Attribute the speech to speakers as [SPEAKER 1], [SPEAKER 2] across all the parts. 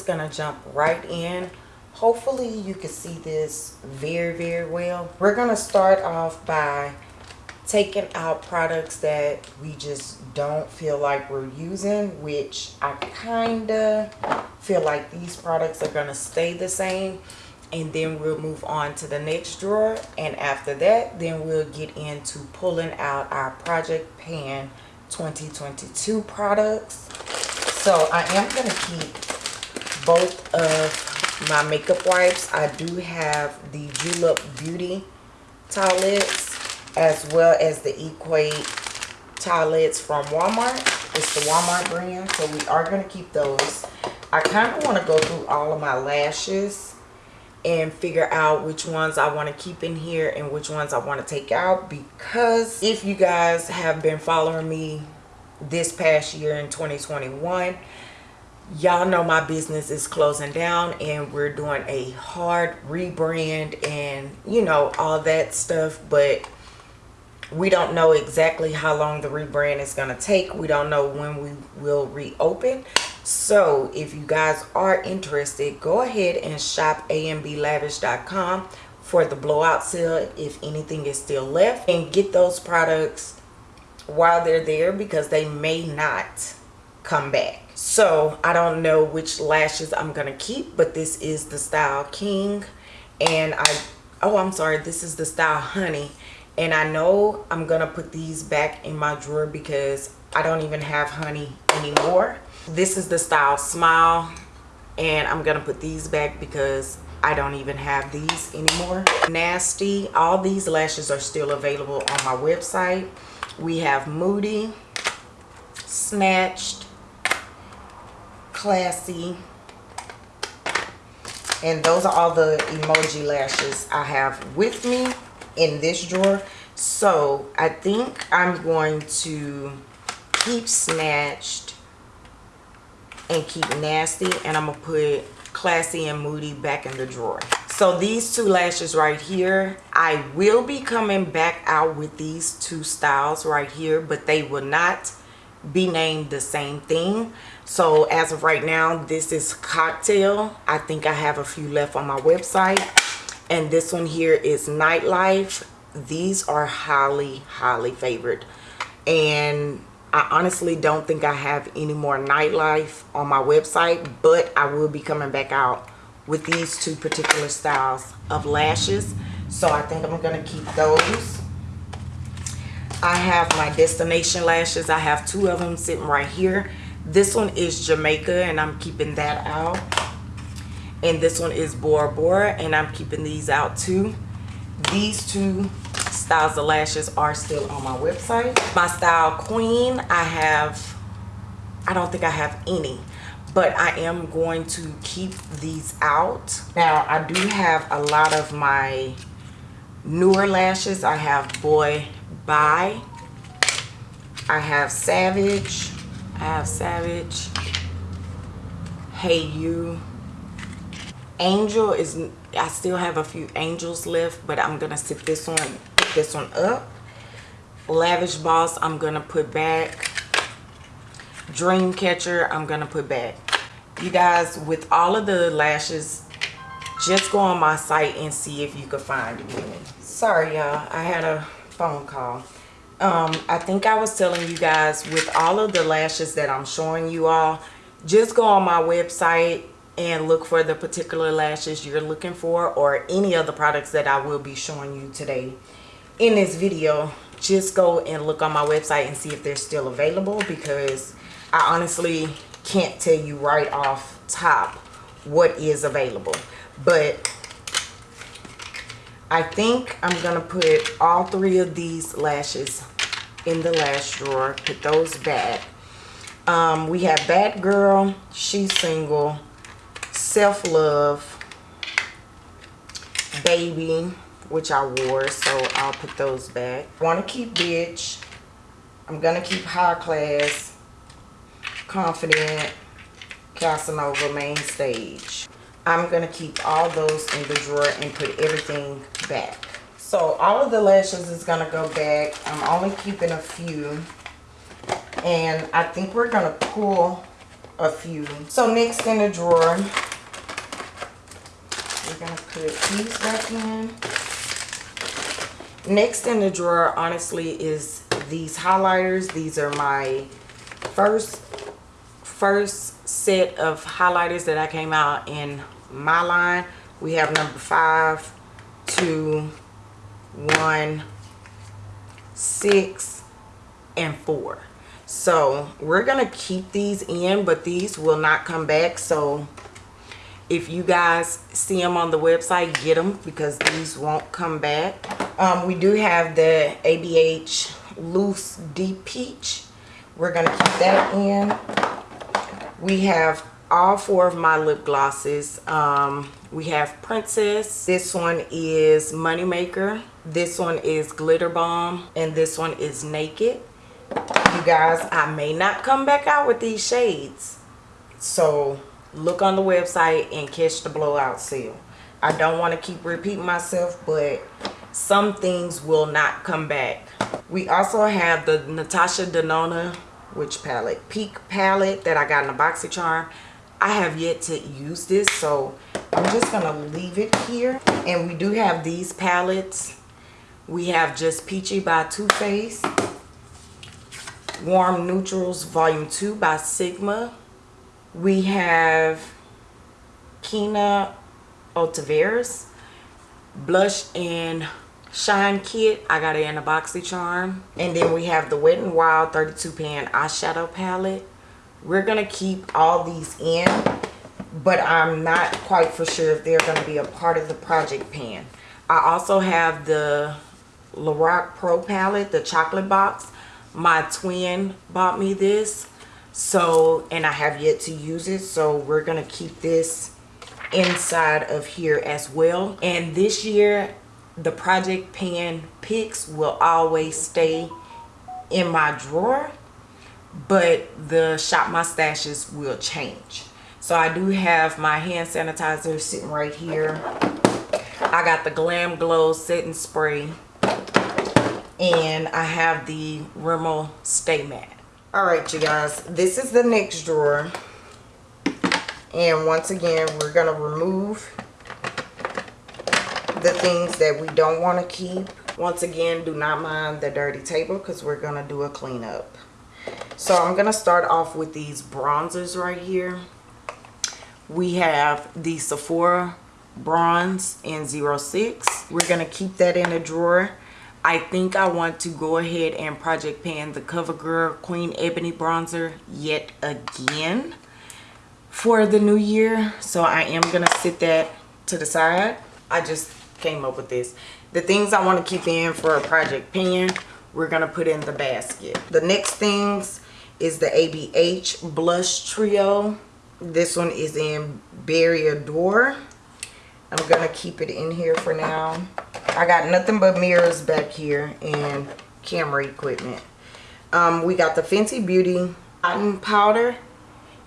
[SPEAKER 1] just gonna jump right in. Hopefully you can see this very very well. We're gonna start off by taking out products that we just don't feel like we're using which i kind of feel like these products are going to stay the same. And then we'll move on to the next drawer. And after that then we'll get into pulling out our project pan 2022 products. So i am going to keep both of my makeup wipes i do have the julep beauty towelettes as well as the Equate towelettes from Walmart. It's the Walmart brand, so we are going to keep those. I kind of want to go through all of my lashes and figure out which ones I want to keep in here and which ones I want to take out because if you guys have been following me this past year in 2021 y'all know my business is closing down and we're doing a hard rebrand and you know all that stuff but we don't know exactly how long the rebrand is going to take. We don't know when we will reopen. So if you guys are interested go ahead and shop amblavish.com for the blowout sale if anything is still left and get those products while they're there because they may not come back so i don't know which lashes i'm gonna keep but this is the style king. And i oh i'm sorry this is the style honey. And I know I'm gonna put these back in my drawer because I don't even have honey anymore. This is the style smile. And I'm gonna put these back because I don't even have these anymore. Nasty. All these lashes are still available on my website. We have moody snatched classy. And those are all the emoji lashes I have with me in this drawer. So i think i'm going to keep snatched and keep nasty and i'm gonna put classy and moody back in the drawer. So these two lashes right here i will be coming back out with these two styles right here but they will not be named the same thing. So as of right now this is cocktail. I think i have a few left on my website. And this one here is nightlife. These are highly highly favored. And I honestly don't think I have any more nightlife on my website but I will be coming back out with these two particular styles of lashes. So I think I'm gonna keep those I have my destination lashes. I have two of them sitting right here. This one is Jamaica and I'm keeping that out. And this one is Bora Bora and I'm keeping these out too. These two styles of lashes are still on my website. My style queen I have I don't think I have any but I am going to keep these out. Now I do have a lot of my newer lashes. I have boy bye I have savage. I have savage. Hey you. Angel is i still have a few angels left but i'm gonna sit this one pick this one up. Lavish boss i'm gonna put back. Dream catcher i'm gonna put back. You guys with all of the lashes just go on my site and see if you can find any sorry y'all. I had a phone call. Um i think i was telling you guys with all of the lashes that i'm showing you all just go on my website and look for the particular lashes you're looking for or any of the products that I will be showing you today. In this video just go and look on my website and see if they're still available because I honestly can't tell you right off top what is available. But I think I'm gonna put all three of these lashes in the lash drawer. Put those back. Um, we have bad girl she's single self-love baby which I wore so I'll put those back. Want to keep bitch. I'm gonna keep high class confident Casanova main stage I'm gonna keep all those in the drawer and put everything back so all of the lashes is gonna go back I'm only keeping a few and I think we're gonna pull a few. So next in the drawer, we're gonna put these back in. Next in the drawer, honestly, is these highlighters. These are my first first set of highlighters that I came out in my line. We have number five, two, one, six, and four. So we're going to keep these in, but these will not come back. So if you guys see them on the website, get them because these won't come back. Um, we do have the ABH Loose Deep Peach. We're going to keep that in. We have all four of my lip glosses. Um, we have Princess. This one is Moneymaker. This one is Glitter Bomb. And this one is Naked. You guys, I may not come back out with these shades. So look on the website and catch the blowout sale. I don't want to keep repeating myself, but some things will not come back. We also have the Natasha Denona, which palette? Peak palette that I got in a BoxyCharm. I have yet to use this, so I'm just to leave it here. And we do have these palettes. We have just Peachy by Too Faced. Warm Neutrals Volume 2 by Sigma. We have Kina Otaveras. Blush and Shine Kit. I got it in a BoxyCharm. And then we have the Wet n Wild 32 pan eyeshadow palette. We're to keep all these in. But I'm not quite for sure if they're to be a part of the project pan. I also have the Lorac Pro palette, the chocolate box my twin bought me this so and i have yet to use it so we're gonna keep this inside of here as well and this year the project pan picks will always stay in my drawer but the shop my stashes will change so i do have my hand sanitizer sitting right here i got the glam glow setting spray and I have the Rimmel Stay Matte. All right, you guys, this is the next drawer. And once again, we're to remove the things that we don't want to keep. Once again, do not mind the dirty table because we're going to do a cleanup. So I'm going to start off with these bronzers right here. We have the Sephora Bronze in 06. We're going to keep that in a drawer I think I want to go ahead and project pan the CoverGirl Queen Ebony Bronzer yet again for the new year. So I am going to sit that to the side. I just came up with this. The things I want to keep in for a project pan, we're going to put in the basket. The next things is the ABH Blush Trio. This one is in Berry Adore. I'm going to keep it in here for now. I got nothing but mirrors back here and camera equipment. Um, we got the Fenty Beauty blotting powder.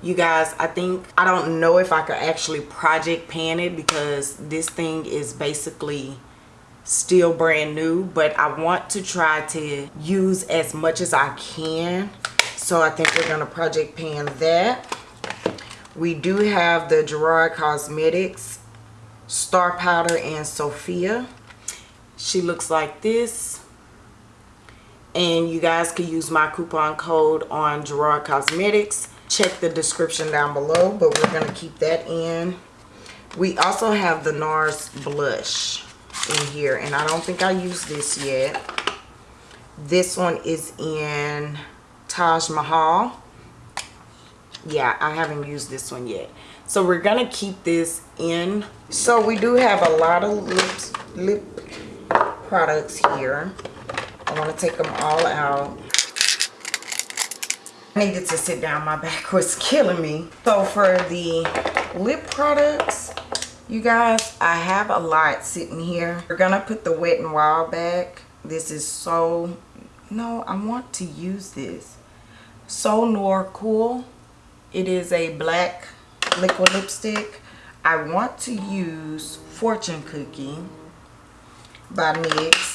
[SPEAKER 1] You guys, I think, I don't know if I could actually project pan it because this thing is basically still brand new. But I want to try to use as much as I can. So I think we're going to project pan that. We do have the Gerard Cosmetics Star Powder and Sophia she looks like this and you guys can use my coupon code on Gerard Cosmetics check the description down below but we're going to keep that in. We also have the NARS blush in here and I don't think I used this yet. This one is in Taj Mahal. Yeah I haven't used this one yet. So we're gonna keep this in. So we do have a lot of lips lip products here. I want to take them all out. Needed to sit down. My back was killing me. So for the lip products, you guys, I have a lot sitting here. We're going to put the Wet n Wild back. This is so... No, I want to use this. So Noir Cool. It is a black liquid lipstick. I want to use Fortune Cookie by NYX.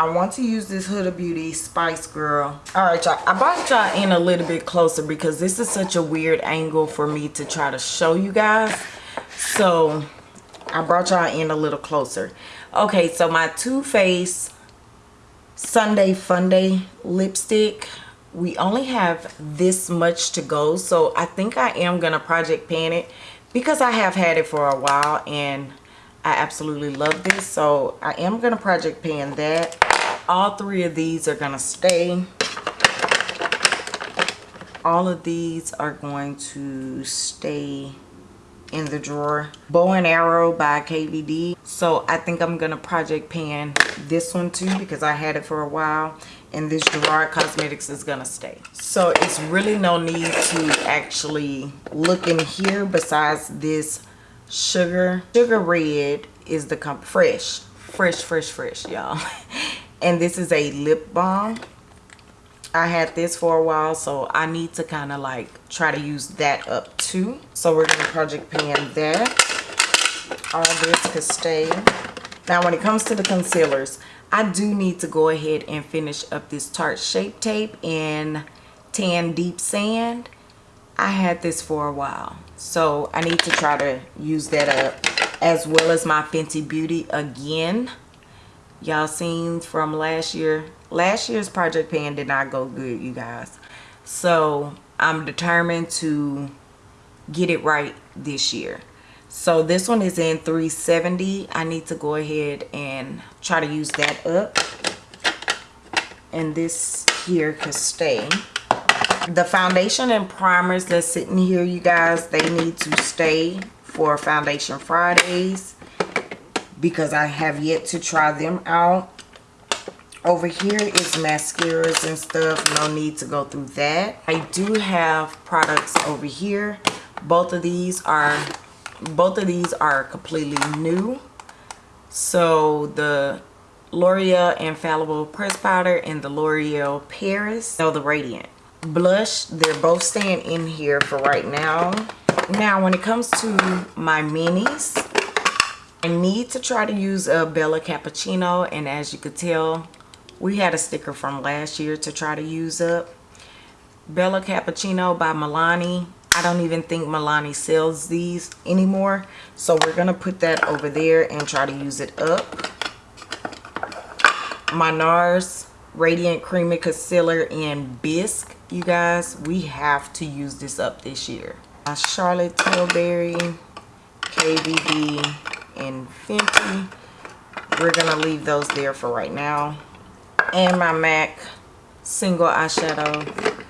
[SPEAKER 1] I want to use this Huda Beauty Spice Girl. All right, y'all. I brought y'all in a little bit closer because this is such a weird angle for me to try to show you guys. So I brought y'all in a little closer. Okay, so my Too Faced Sunday Funday lipstick. We only have this much to go. So I think I am going to project pan it because I have had it for a while and I absolutely love this. So I am to project pan that. All three of these are going to stay. All of these are going to stay in the drawer. Bow and Arrow by KVD. So I think I'm going to project pan this one too because I had it for a while. And this Gerard Cosmetics is going to stay. So it's really no need to actually look in here besides this sugar. Sugar Red is the fresh. Fresh, fresh, fresh, y'all. and this is a lip balm. I had this for a while, so I need to kind of like try to use that up too. So we're going to project pan that. All this could stay. Now when it comes to the concealers, I do need to go ahead and finish up this Tarte Shape Tape in Tan Deep Sand. I had this for a while, so I need to try to use that up as well as my Fenty Beauty again. Y'all seen from last year? Last year's project pan did not go good you guys. So i'm determined to get it right this year. So this one is in 370 i need to go ahead and try to use that up. And this here can stay. The foundation and primers that's sitting here you guys they need to stay for foundation fridays because i have yet to try them out. Over here is mascaras and stuff no need to go through that. I do have products over here. Both of these are both of these are completely new. So the l'oreal infallible press powder and the l'oreal paris so the radiant. Blush they're both staying in here for right now. Now when it comes to my minis I need to try to use a Bella Cappuccino and as you could tell we had a sticker from last year to try to use up. Bella Cappuccino by Milani. I don't even think Milani sells these anymore. So we're going to put that over there and try to use it up. My NARS Radiant Creamy Concealer in Bisque. You guys, we have to use this up this year. My Charlotte Tilbury, KVD, and Fenty. We're going to leave those there for right now. And my MAC single eyeshadow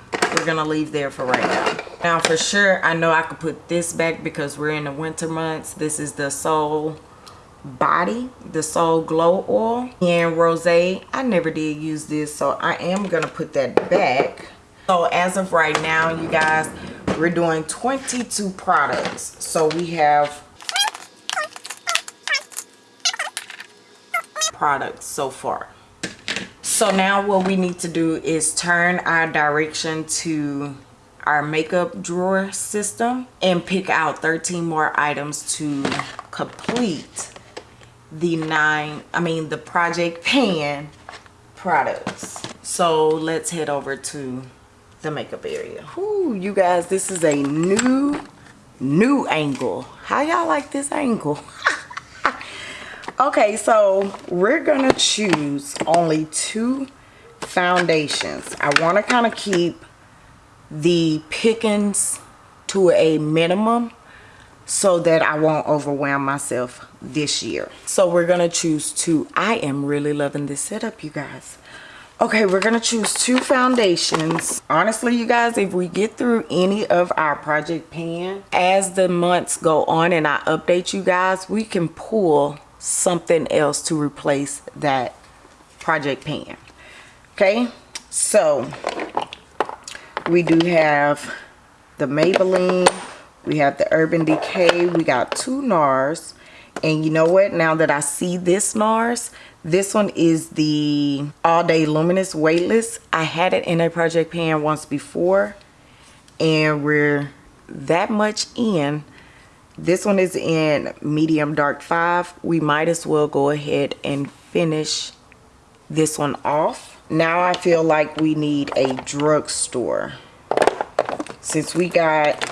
[SPEAKER 1] we're gonna leave there for right now. Now for sure I know I could put this back because we're in the winter months. This is the Soul body the Soul Glow Oil. And Rose I never did use this so I am gonna put that back. So as of right now you guys we're doing 22 products. So we have products so far. So now what we need to do is turn our direction to our makeup drawer system and pick out 13 more items to complete the nine i mean the project pan products. So let's head over to the makeup area. Ooh, you guys this is a new new angle. How y'all like this angle okay so we're gonna choose only two foundations. I want to kind of keep the pickings to a minimum so that i won't overwhelm myself this year. So we're gonna choose two. I am really loving this setup you guys. Okay we're gonna choose two foundations. Honestly you guys if we get through any of our project pan as the months go on and i update you guys we can pull something else to replace that project pan. Okay so we do have the Maybelline we have the Urban Decay we got two NARS. And you know what? Now that I see this NARS this one is the all day luminous weightless I had it in a project pan once before and we're that much in this one is in medium dark 5. We might as well go ahead and finish this one off. Now I feel like we need a drugstore. Since we got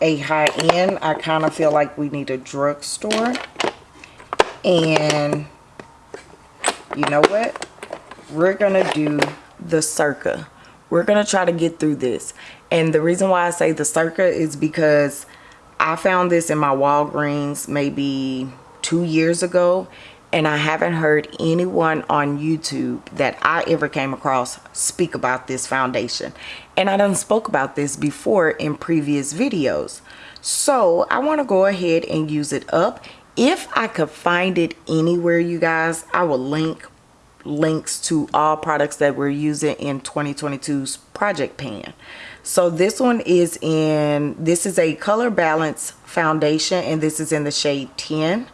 [SPEAKER 1] a high end, I kind of feel like we need a drugstore. And you know what? We're to do the Circa. We're to try to get through this. And the reason why I say the Circa is because I found this in my Walgreens maybe two years ago and I haven't heard anyone on YouTube that I ever came across speak about this foundation. And I done spoke about this before in previous videos. So I want to go ahead and use it up. If I could find it anywhere, you guys, I will link links to all products that we're using in 2022's project pan. So this one is in, this is a color balance foundation and this is in the shade 10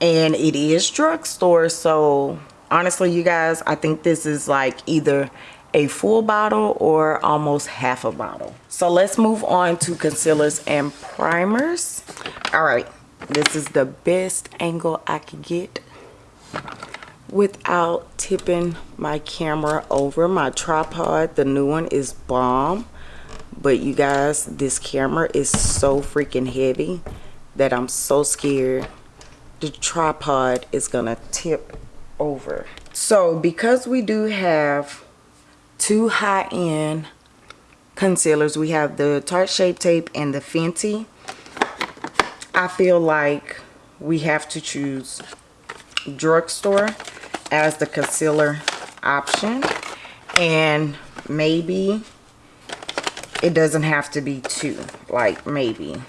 [SPEAKER 1] and it is drugstore so honestly you guys i think this is like either a full bottle or almost half a bottle. So let's move on to concealers and primers. All right this is the best angle i could get without tipping my camera over my tripod. The new one is bomb but you guys this camera is so freaking heavy that i'm so scared the tripod is gonna tip over. So because we do have two high-end concealers we have the tarte shape tape and the fenty i feel like we have to choose drugstore as the concealer option. And maybe it doesn't have to be two like maybe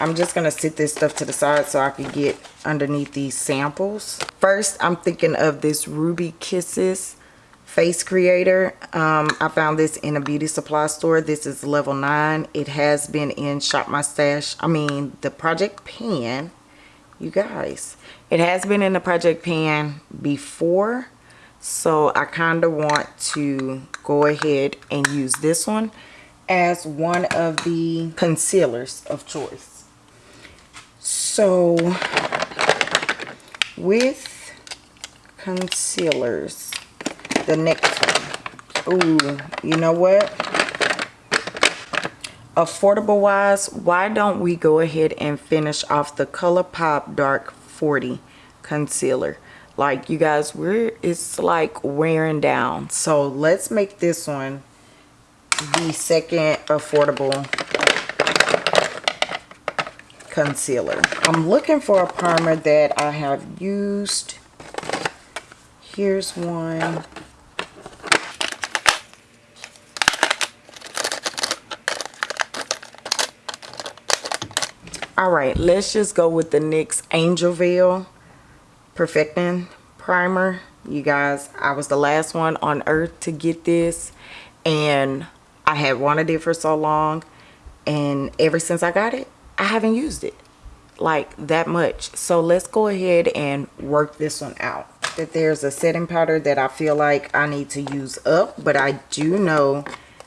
[SPEAKER 1] I'm just going to sit this stuff to the side so I can get underneath these samples. First, I'm thinking of this Ruby Kisses face creator. Um, I found this in a beauty supply store. This is level 9. It has been in Shop My Stash. I mean, the Project Pan. You guys. It has been in the Project Pan before. So I kind of want to go ahead and use this one as one of the concealers of choice. So with concealers, the next one. Ooh, you know what? Affordable wise, why don't we go ahead and finish off the ColourPop Dark 40 concealer? Like you guys, we're it's like wearing down. So let's make this one the second affordable concealer. I'm looking for a primer that I have used. Here's one. Alright, let's just go with the NYX Angel Veil Perfecting Primer. You guys, I was the last one on earth to get this. And I had wanted it for so long. And ever since I got it, I haven't used it like that much. So let's go ahead and work this one out. That there's a setting powder that I feel like I need to use up. But I do know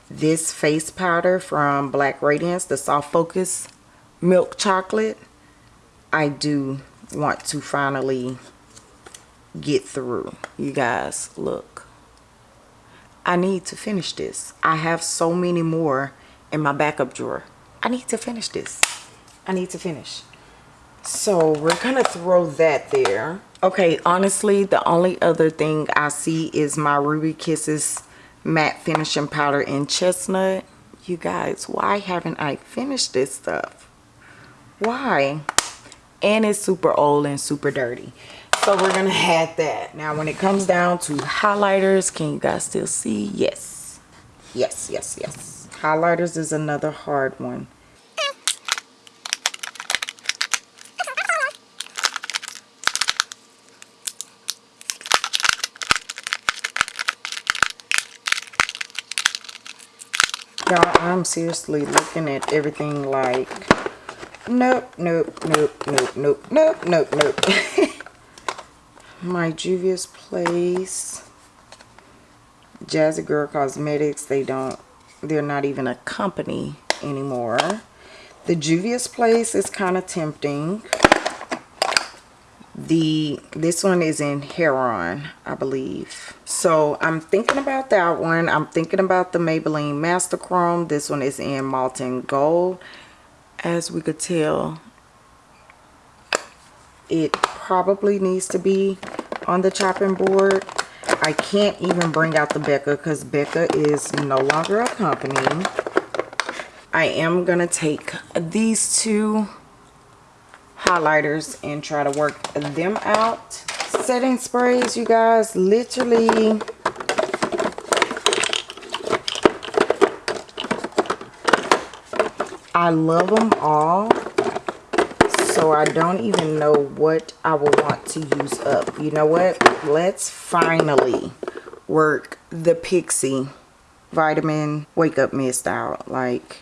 [SPEAKER 1] this face powder from Black Radiance, the Soft Focus Milk Chocolate, I do want to finally get through. You guys, look. I need to finish this. I have so many more in my backup drawer. I need to finish this. I need to finish. So we're gonna throw that there. Okay, honestly, the only other thing I see is my Ruby Kisses matte finishing powder in chestnut. You guys, why haven't I finished this stuff? Why? And it's super old and super dirty. So we're gonna add that. Now when it comes down to highlighters, can you guys still see? Yes. Yes, yes, yes. Highlighters is another hard one. Y'all, I'm seriously looking at everything like, nope, nope, nope, nope, nope, nope, nope, nope. My Juvia's Place, Jazzy Girl Cosmetics, they don't, they're not even a company anymore. The Juvia's Place is kind of tempting. the this one is in heron i believe. So i'm thinking about that one. I'm thinking about the maybelline master chrome. This one is in molten gold. As we could tell it probably needs to be on the chopping board i can't even bring out the becca because becca is no longer a company i am gonna take these two highlighters and try to work them out. Setting sprays, you guys, literally I love them all. So I don't even know what I will want to use up. You know what? Let's finally work the Pixi Vitamin Wake Up Mist out. Like,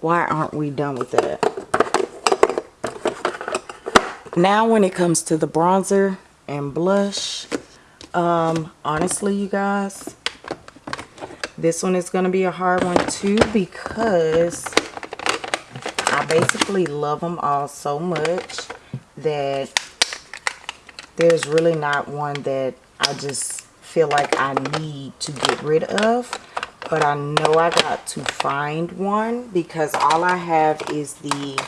[SPEAKER 1] why aren't we done with that? now when it comes to the bronzer and blush um honestly you guys this one is going to be a hard one too because basically love them all so much that there's really not one that I just feel like I need to get rid of but I know I got to find one because all I have is the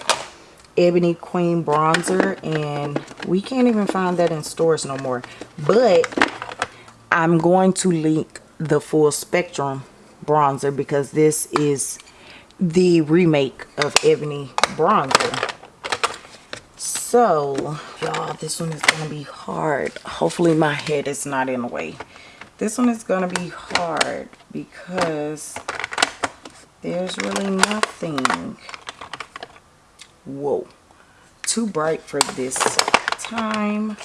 [SPEAKER 1] Ebony Queen bronzer and we can't even find that in stores no more. But I'm going to link the full spectrum bronzer because this is the remake of Ebony bronzer. So, y'all, this one is going to be hard. Hopefully my head is not in the way. This one is going to be hard because there's really nothing whoa too bright for this time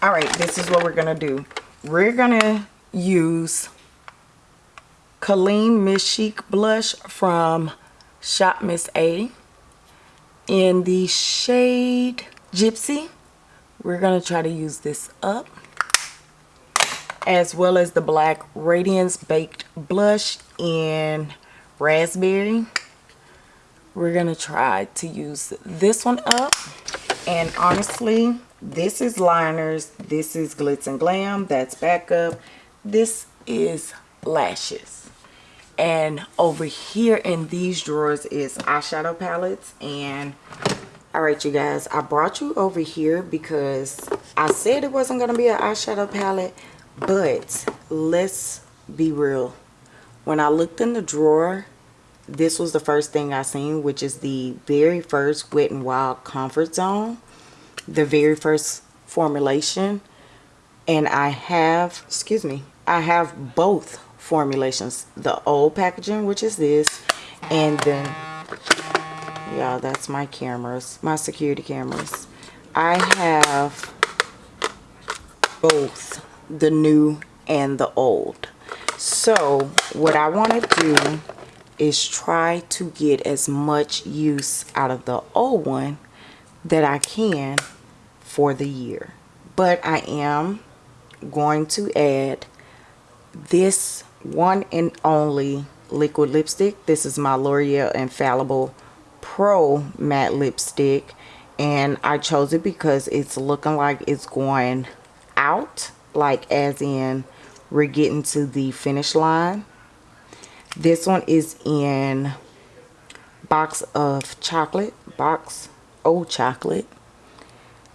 [SPEAKER 1] all right this is what we're gonna do. We're gonna use Colleen Miss Chic blush from Shop Miss A in the shade Gypsy. We're gonna try to use this up as well as the black radiance baked blush in raspberry. We're gonna try to use this one up and honestly this is liners. This is glitz and glam. That's backup. This is lashes. And over here in these drawers is eyeshadow palettes. And all right you guys i brought you over here because i said it wasn't going to be an eyeshadow palette. But let's be real. When i looked in the drawer this was the first thing i seen which is the very first wet and wild comfort zone the very first formulation and i have excuse me i have both formulations. The old packaging which is this and then yeah that's my cameras my security cameras. I have both the new and the old. So what I want to do is try to get as much use out of the old one that I can for the year. But I am going to add this one and only liquid lipstick. This is my L'Oreal Infallible Pro matte lipstick. And I chose it because it's looking like it's going out like as in we're getting to the finish line. This one is in box of chocolate box old chocolate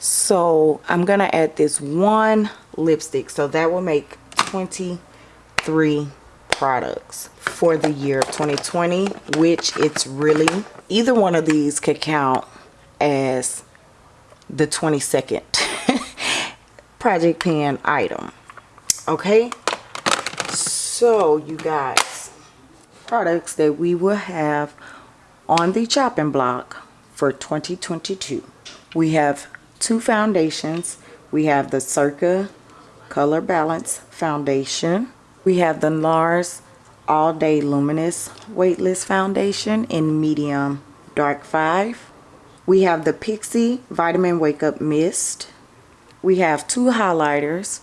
[SPEAKER 1] so i'm gonna add this one lipstick. So that will make 23 products for the year of 2020 which it's really either one of these could count as the 22nd project pan item. Okay? So you guys products that we will have on the chopping block for 2022 we have two foundations. We have the circa color balance foundation. We have the nars all day luminous weightless foundation in medium dark 5 we have the pixi vitamin wake up mist. We have two highlighters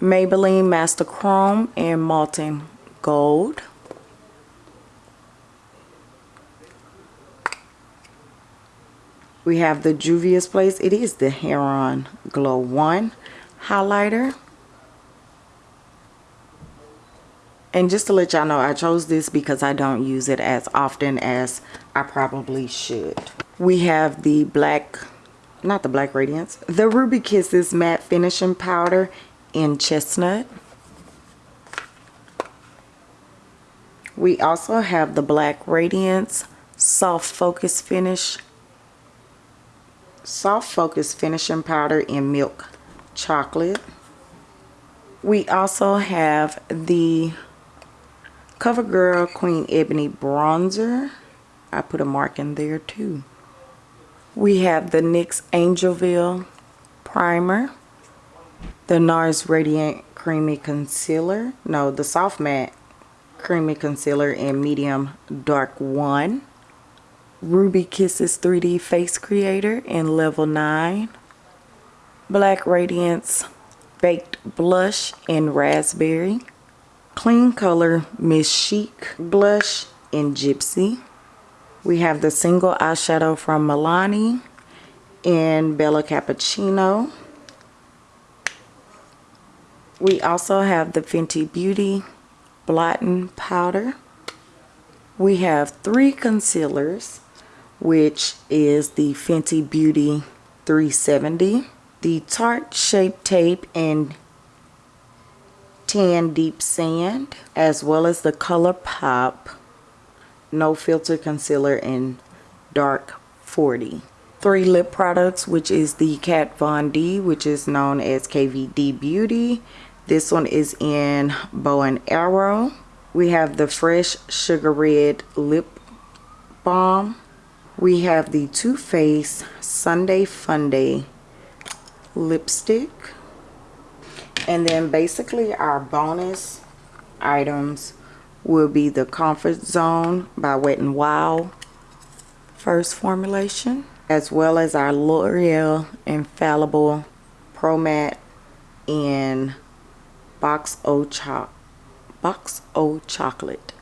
[SPEAKER 1] Maybelline Master Chrome and Molten Gold We have the Juvia's Place. It is the Heron Glow 1 highlighter. And just to let y'all know, I chose this because I don't use it as often as I probably should. We have the black, not the black radiance, the Ruby Kisses matte finishing powder in chestnut. We also have the black radiance soft focus finish soft focus finishing powder in milk chocolate. We also have the CoverGirl Queen Ebony Bronzer. I put a mark in there too. We have the NYX Angel Veil Primer. The NARS Radiant Creamy Concealer. No, the Soft Matte Creamy Concealer in Medium Dark 1. Ruby Kisses 3D Face Creator in Level 9. Black Radiance Baked Blush in Raspberry. Klean Color Miss Chic Blush in Gypsy. We have the single eyeshadow from Milani in Bella Cappuccino. We also have the Fenty Beauty Blotting Powder. We have three concealers which is the Fenty Beauty 370. The Tarte Shape Tape in Tan Deep Sand, as well as the ColourPop No Filter Concealer in Dark 40. Three lip products, which is the Kat Von D, which is known as KVD Beauty. This one is in Bow and Arrow. We have the Fresh Sugar Red Lip Balm we have the Too Faced Sunday Funday lipstick. And then basically our bonus items will be the Comfort Zone by Wet n Wild first formulation as well as our L'Oreal Infallible Pro Matte in Box O Cho Box O Chocolate.